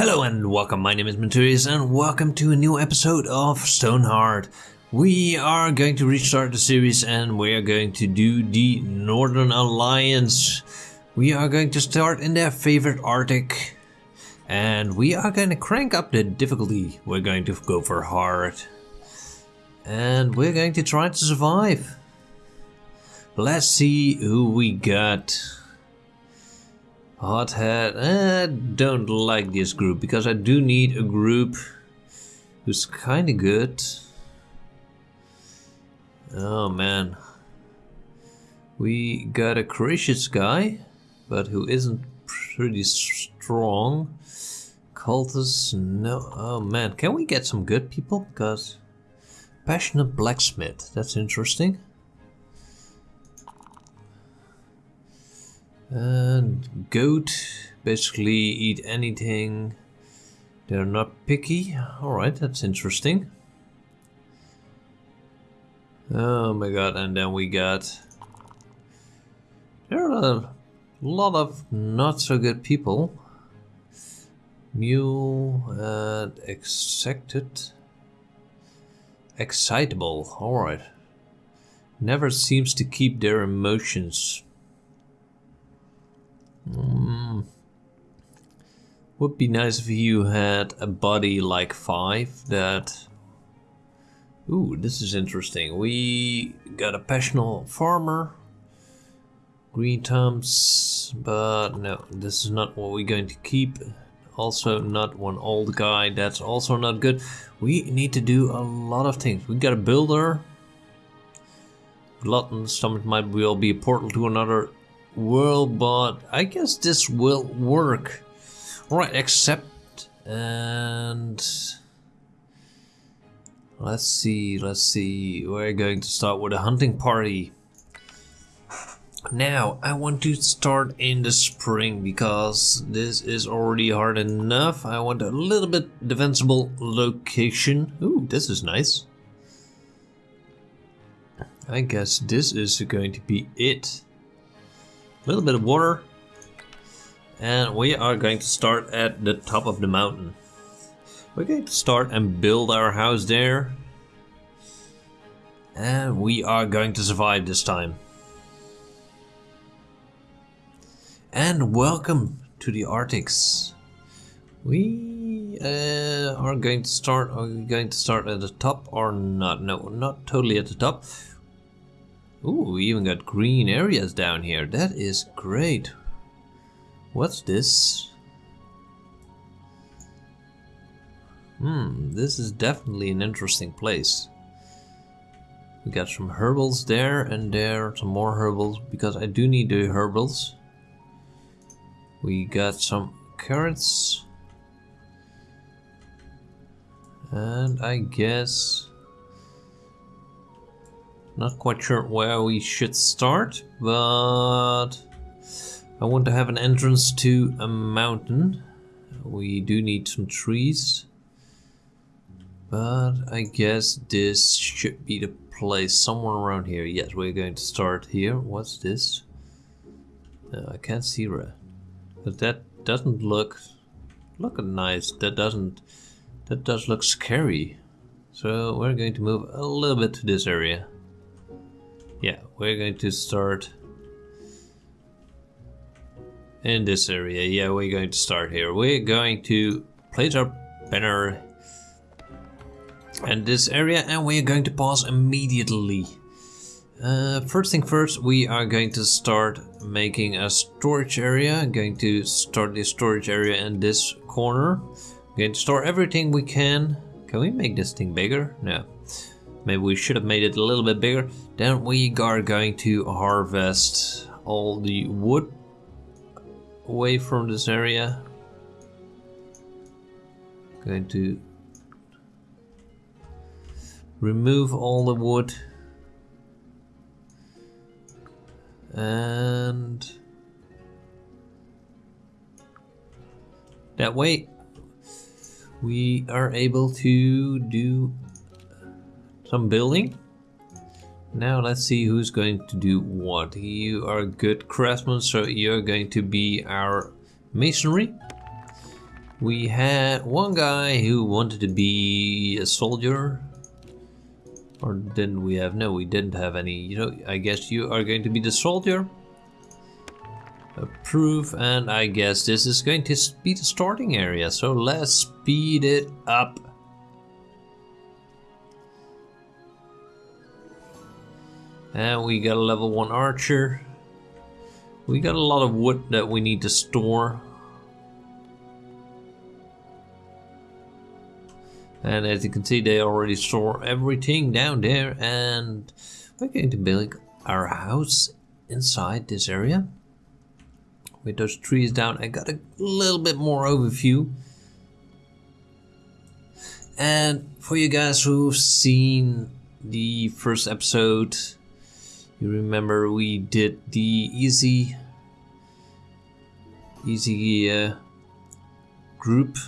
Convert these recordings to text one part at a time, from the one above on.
Hello and welcome, my name is Menturius and welcome to a new episode of Stonehearth. We are going to restart the series and we are going to do the Northern Alliance. We are going to start in their favorite Arctic and we are going to crank up the difficulty. We're going to go for hard and we're going to try to survive. Let's see who we got. Hothead, eh, I don't like this group because I do need a group who's kinda good. Oh man. We got a courageous guy, but who isn't pretty strong. Cultists, no. Oh man, can we get some good people? Because passionate blacksmith, that's interesting. And goat basically eat anything. They're not picky. Alright, that's interesting. Oh my god, and then we got... There are a lot of not so good people. Mule and excited. Excitable, alright. Never seems to keep their emotions Would be nice if you had a body like 5 that... Ooh, this is interesting. We got a passionate farmer. Green thumbs, but no, this is not what we're going to keep. Also not one old guy, that's also not good. We need to do a lot of things. We got a builder. Glutton stomach might well be a portal to another world, but I guess this will work. Right, accept and let's see, let's see. We're going to start with a hunting party. Now, I want to start in the spring because this is already hard enough. I want a little bit defensible location. Ooh, this is nice. I guess this is going to be it a little bit of water. And we are going to start at the top of the mountain. We're going to start and build our house there. And we are going to survive this time. And welcome to the Arctics. We uh, are going to start, are we going to start at the top or not? No, not totally at the top. Ooh, we even got green areas down here. That is great. What's this? Hmm, this is definitely an interesting place. We got some herbals there and there, some more herbals, because I do need the herbals. We got some carrots. And I guess not quite sure where we should start, but I want to have an entrance to a mountain. We do need some trees. But I guess this should be the place somewhere around here. Yes, we're going to start here. What's this? Uh, I can't see red. But that doesn't look look nice. That doesn't that does look scary. So we're going to move a little bit to this area. Yeah, we're going to start in this area. Yeah, we're going to start here. We're going to place our banner in this area and we're going to pause immediately. Uh, first thing first, we are going to start making a storage area. I'm going to start the storage area in this corner. I'm going to store everything we can. Can we make this thing bigger? No. Maybe we should have made it a little bit bigger. Then we are going to harvest all the wood away from this area. Going to remove all the wood and that way we are able to do some building. Now let's see who's going to do what. You are a good craftsman, so you're going to be our masonry. We had one guy who wanted to be a soldier. Or didn't we have? No, we didn't have any. You know, I guess you are going to be the soldier. Approve, and I guess this is going to be the starting area. So let's speed it up. And we got a level 1 archer. We got a lot of wood that we need to store. And as you can see, they already store everything down there. And we're going to build our house inside this area. With those trees down, I got a little bit more overview. And for you guys who've seen the first episode, you remember we did the easy, easy uh, group.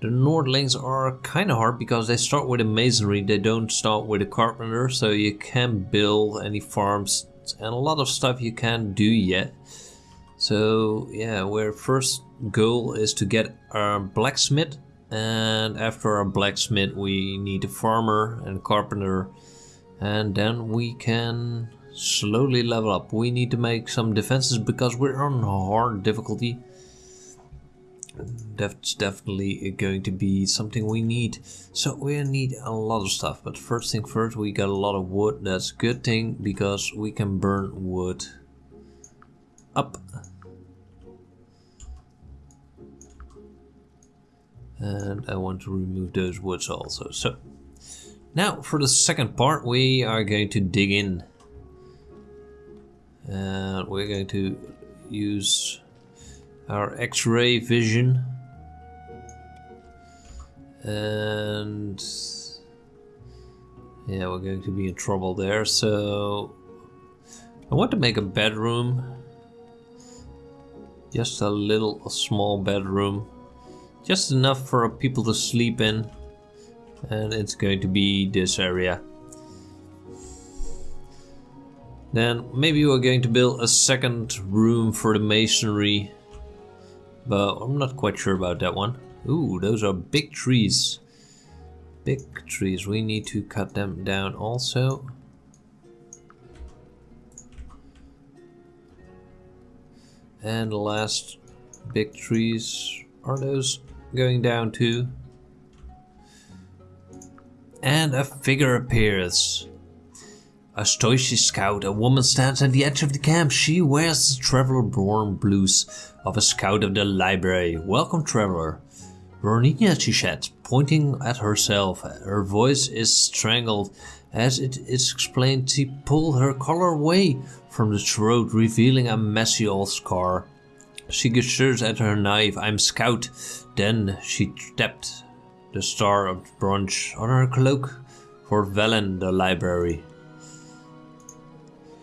The Nordlings are kind of hard because they start with a masonry, they don't start with a carpenter, so you can't build any farms and a lot of stuff you can't do yet. So yeah, our first goal is to get our blacksmith and after our blacksmith we need a farmer and a carpenter and then we can slowly level up. We need to make some defenses because we're on hard difficulty. That's definitely going to be something we need. So we need a lot of stuff. But first thing first, we got a lot of wood. That's a good thing because we can burn wood up. And I want to remove those woods also. So now for the second part, we are going to dig in. And we're going to use our x-ray vision. And yeah, we're going to be in trouble there. So I want to make a bedroom. Just a little a small bedroom. Just enough for people to sleep in and it's going to be this area. Then maybe we're going to build a second room for the masonry, but I'm not quite sure about that one. Ooh, those are big trees. Big trees, we need to cut them down also. And last big trees, are those going down too? And a figure appears. A Stoici scout, a woman stands at the edge of the camp. She wears the traveler born blues of a scout of the library. Welcome, traveler. Roninia, she said, pointing at herself. Her voice is strangled. As it is explained, she pulled her collar away from the throat, revealing a messy old scar. She gestures at her knife. I'm scout. Then she stepped the star of bronze on her cloak for Velen the library.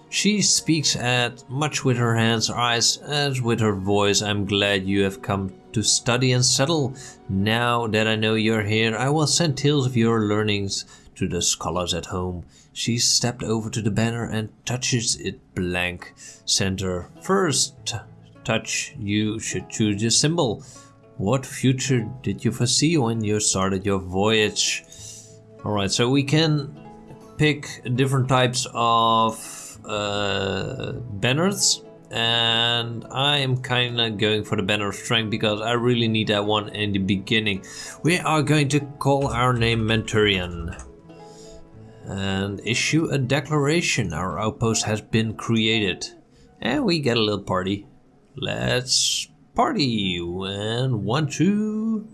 She speaks at much with her hands, eyes, as with her voice. I'm glad you have come to study and settle. Now that I know you're here, I will send tales of your learnings to the scholars at home. She stepped over to the banner and touches it blank center. First touch, you should choose your symbol. What future did you foresee when you started your voyage? Alright, so we can pick different types of uh, banners and I am kinda going for the banner of strength because I really need that one in the beginning. We are going to call our name Menturian and issue a declaration. Our outpost has been created and we get a little party. Let's party. And one two.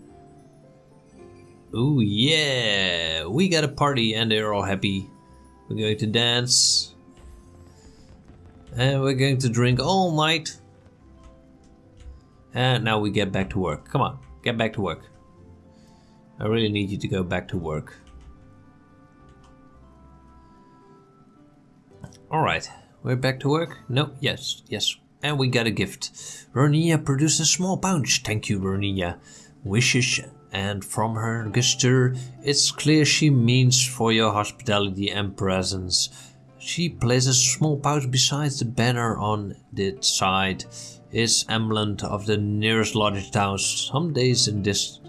Oh yeah. We got a party and they're all happy. We're going to dance. And we're going to drink all night. And now we get back to work. Come on get back to work. I really need you to go back to work. Alright we're back to work? No yes yes and we got a gift. Vernia produced a small pouch. Thank you, Vernia. Wishes and from her gesture, it's clear she means for your hospitality and presence. She places a small pouch beside the banner on the side. is emblem of the nearest larger towns. Some days in this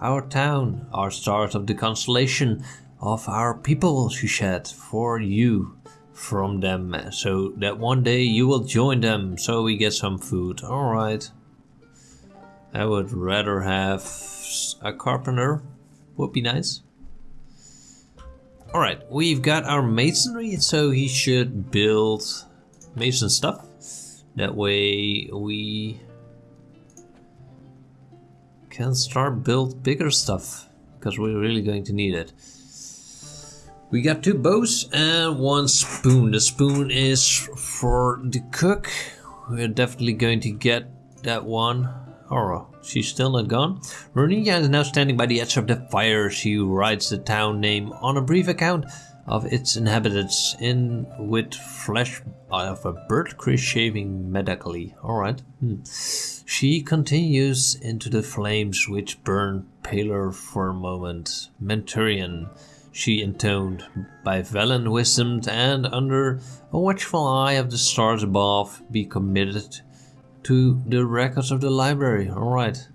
our town our stars of the constellation of our people, she said, for you from them, so that one day you will join them, so we get some food. Alright. I would rather have a carpenter, would be nice. Alright, we've got our masonry, so he should build mason stuff. That way we can start build bigger stuff, because we're really going to need it. We got two bows and one spoon. The spoon is for the cook. We're definitely going to get that one. Oh, she's still not gone. Runia is now standing by the edge of the fire. She writes the town name on a brief account of its inhabitants in with flesh of a bird shaving medically. Alright. Hmm. She continues into the flames which burn paler for a moment. Menturian she intoned, by valiant wisdom and under a watchful eye of the stars above, be committed to the records of the library. Alright.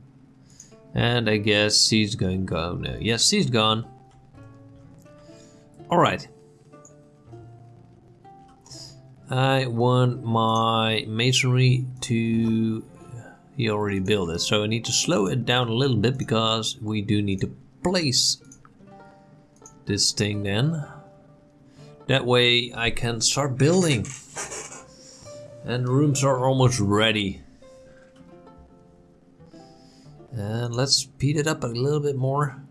And I guess he's going go now. Yes, he's gone. Alright. I want my masonry to... He already built it, so I need to slow it down a little bit because we do need to place this thing then. That way I can start building. And rooms are almost ready. And let's speed it up a little bit more.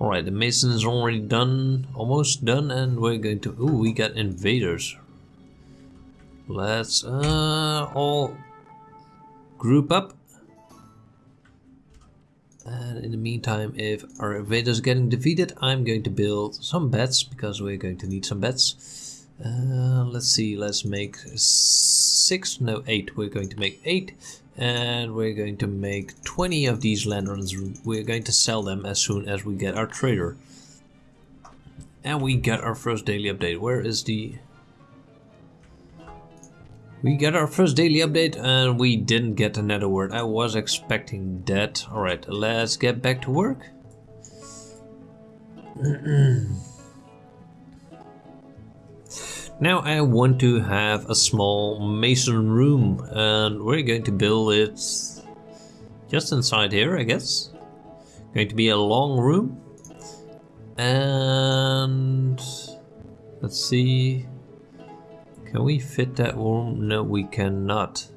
Alright, the mason is already done, almost done, and we're going to... Ooh, we got invaders. Let's uh, all group up and in the meantime, if our invaders getting defeated, I'm going to build some beds because we're going to need some beds. Uh, let's see, let's make six, no eight, we're going to make eight and we're going to make 20 of these lanterns. We're going to sell them as soon as we get our trader. And we get our first daily update. Where is the we got our first daily update and we didn't get another word. I was expecting that. Alright, let's get back to work. now I want to have a small mason room and we're going to build it just inside here I guess. Going to be a long room. And let's see can we fit that room? No, we cannot.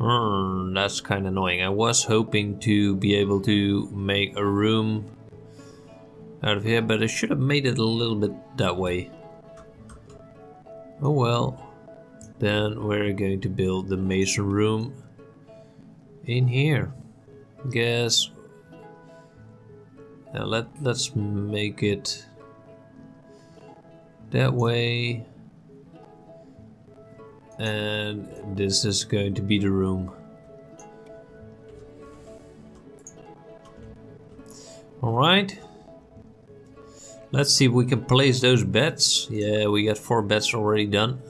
Hmm, that's kind of annoying. I was hoping to be able to make a room out of here, but I should have made it a little bit that way. Oh well. Then we're going to build the mason room in here. Guess. Now let, let's make it that way and this is going to be the room. Alright. Let's see if we can place those beds. Yeah, we got four beds already done.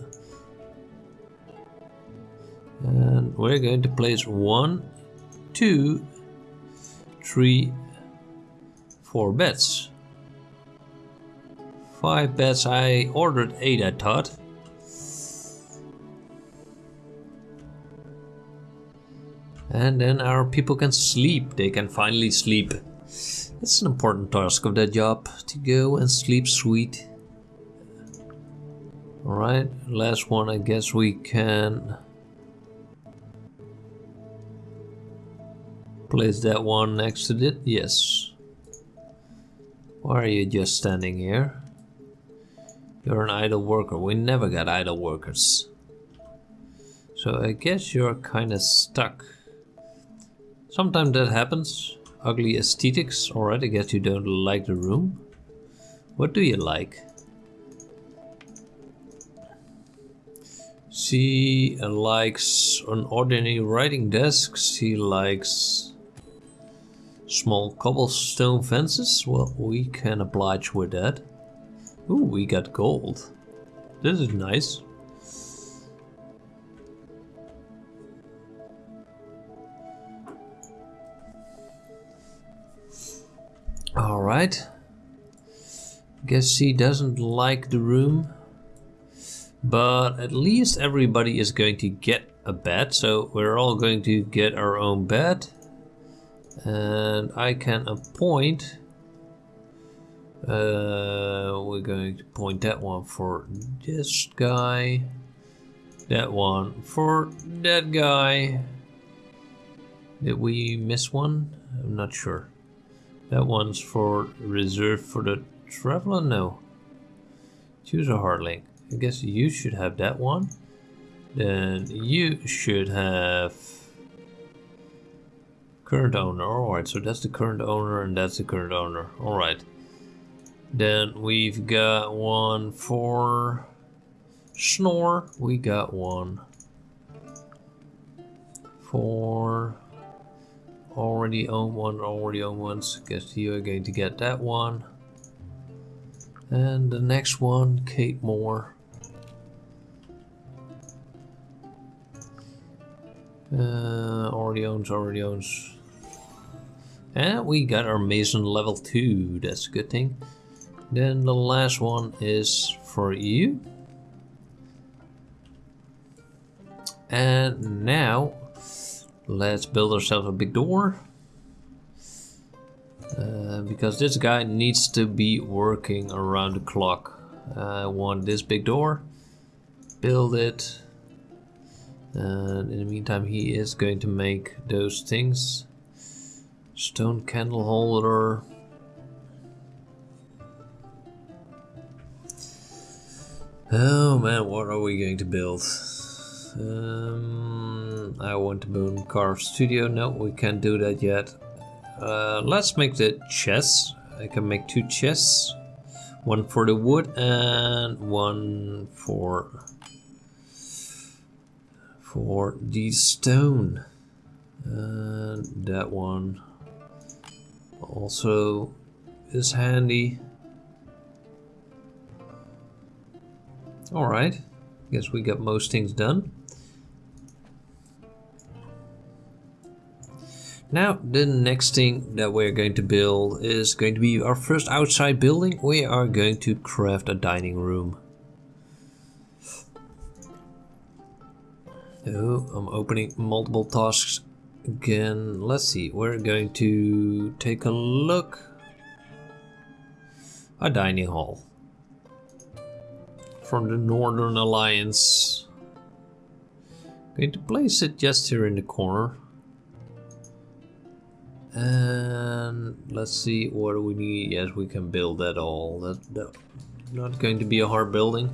And we're going to place one, two, three, four beds. Five beds. I ordered eight, I thought. And then our people can sleep. They can finally sleep. That's an important task of their job. To go and sleep sweet. Alright, last one I guess we can... Place that one next to it? Yes. Why are you just standing here? You're an idle worker. We never got idle workers. So I guess you're kinda stuck. Sometimes that happens. Ugly aesthetics. Alright, I guess you don't like the room. What do you like? She likes an ordinary writing desk. She likes small cobblestone fences. Well, we can oblige with that. Ooh, we got gold. This is nice. Alright. Guess she doesn't like the room. But at least everybody is going to get a bed. So we're all going to get our own bed. And I can appoint... Uh, we're going to point that one for this guy. That one for that guy. Did we miss one? I'm not sure. That one's for reserved for the traveler? No. Choose a hard link. I guess you should have that one. Then you should have current owner. Alright, so that's the current owner and that's the current owner. Alright. Then we've got one for Snore. We got one for already own one, already own ones. Guess you are going to get that one. And the next one, Kate Moore. Uh, already owns, already owns. And we got our Mason level 2, that's a good thing. Then the last one is for you. And now, let's build ourselves a big door. Uh, because this guy needs to be working around the clock. I want this big door. Build it. And in the meantime he is going to make those things. Stone candle holder. Oh man, what are we going to build? Um, I want to build carve studio. No, we can't do that yet. Uh, let's make the chests. I can make two chests. One for the wood and one for for the stone. And that one also is handy. Alright, guess we got most things done. Now, the next thing that we're going to build is going to be our first outside building. We are going to craft a dining room. Oh, I'm opening multiple tasks again. Let's see, we're going to take a look. A dining hall from the Northern Alliance. Going to place it just here in the corner. And let's see, what we need? Yes, we can build that all. That, that not going to be a hard building.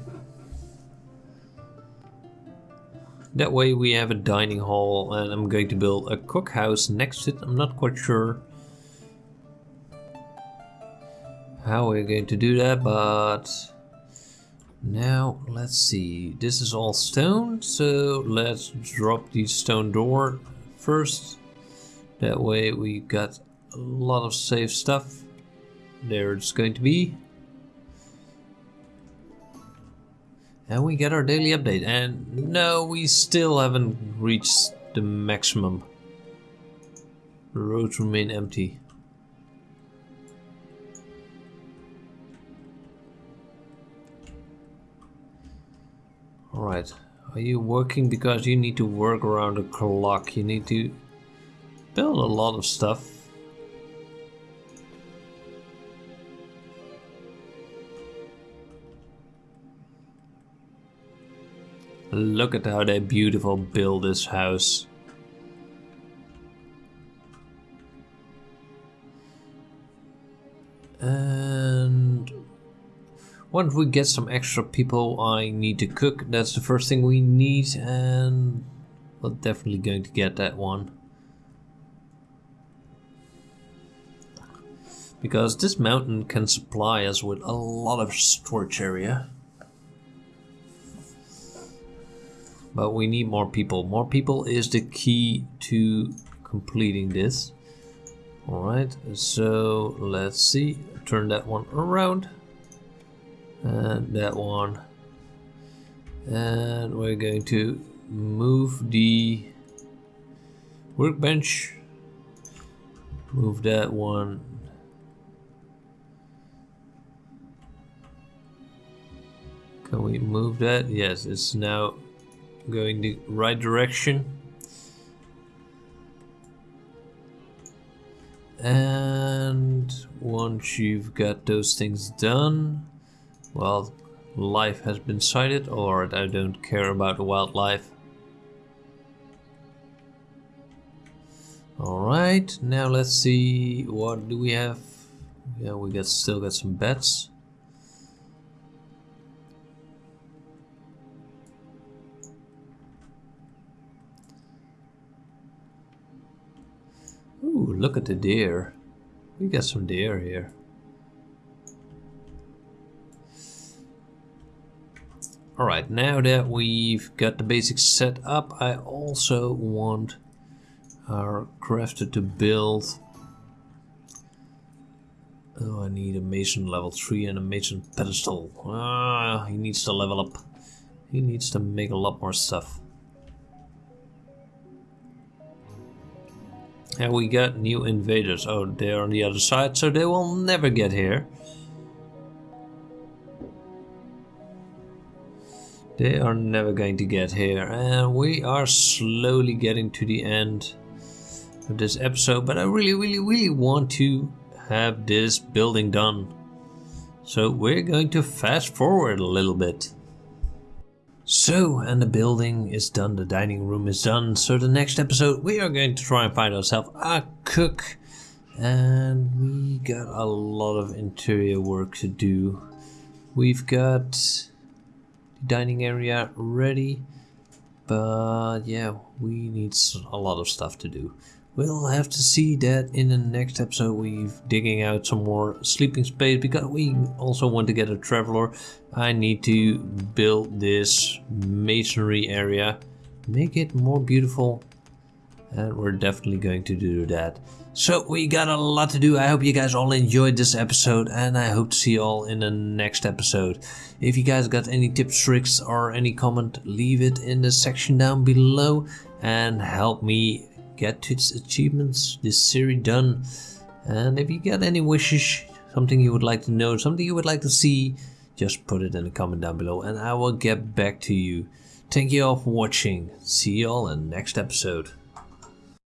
That way we have a dining hall and I'm going to build a cookhouse next to it. I'm not quite sure how we're going to do that, but now let's see. This is all stone, so let's drop the stone door first. That way we got a lot of safe stuff. There it's going to be. And we get our daily update. And no, we still haven't reached the maximum. The roads remain empty. Alright. Are you working because you need to work around the clock? You need to build a lot of stuff. Look at how they beautiful build this house. And once we get some extra people I need to cook, that's the first thing we need and we're definitely going to get that one. Because this mountain can supply us with a lot of storage area. But we need more people. More people is the key to completing this. Alright, so let's see. Turn that one around. And that one. And we're going to move the workbench. Move that one. Can we move that? Yes, it's now going the right direction. And once you've got those things done, well, life has been sighted, or I don't care about the wildlife. Alright, now let's see, what do we have? Yeah, we got still got some beds. Look at the deer. We got some deer here. Alright, now that we've got the basics set up, I also want our crafter to build... Oh, I need a mason level 3 and a mason pedestal. Ah, he needs to level up. He needs to make a lot more stuff. And we got new invaders. Oh, they're on the other side, so they will never get here. They are never going to get here. And we are slowly getting to the end of this episode. But I really, really, really want to have this building done. So we're going to fast forward a little bit. So, and the building is done, the dining room is done. So the next episode we are going to try and find ourselves a cook. And we got a lot of interior work to do. We've got the dining area ready. But yeah, we need a lot of stuff to do. We'll have to see that in the next episode. We're digging out some more sleeping space because we also want to get a traveler. I need to build this masonry area, make it more beautiful, and we're definitely going to do that. So we got a lot to do. I hope you guys all enjoyed this episode and I hope to see you all in the next episode. If you guys got any tips, tricks or any comment, leave it in the section down below and help me get to its achievements, this series done. And if you got any wishes, something you would like to know, something you would like to see, just put it in the comment down below and I will get back to you. Thank you all for watching. See you all in the next episode.